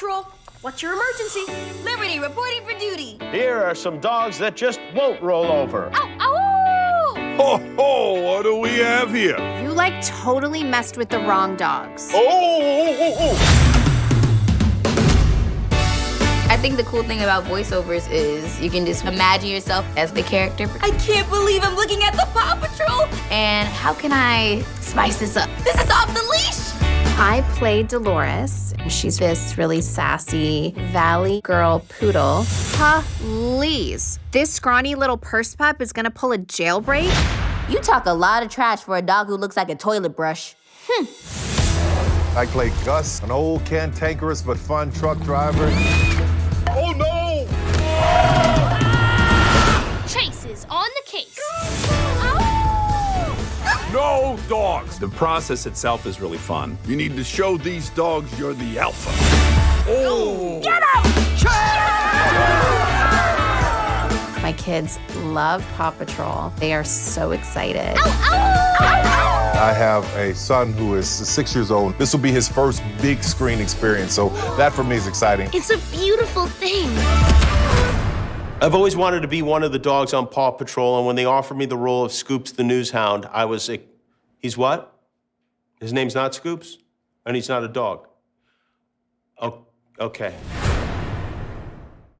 Patrol. What's your emergency? Liberty reporting for duty. Here are some dogs that just won't roll over. Ow, ow! Ho ho! What do we have here? You like totally messed with the wrong dogs. Oh! oh, oh, oh. I think the cool thing about voiceovers is you can just imagine yourself as the character. I can't believe I'm looking at the Paw Patrol. And how can I spice this up? This is off the leash. I play Dolores. She's this really sassy valley girl poodle. Please, this scrawny little purse pup is gonna pull a jailbreak? You talk a lot of trash for a dog who looks like a toilet brush. Hmm. I play Gus, an old cantankerous but fun truck driver. Oh no! No dogs. The process itself is really fun. You need to show these dogs you're the alpha. Oh! Get out! My kids love Paw Patrol. They are so excited. I have a son who is six years old. This will be his first big screen experience, so that for me is exciting. It's a beautiful thing. I've always wanted to be one of the dogs on Paw Patrol, and when they offered me the role of Scoops the News Hound, I was like, he's what? His name's not Scoops? And he's not a dog? Oh, okay.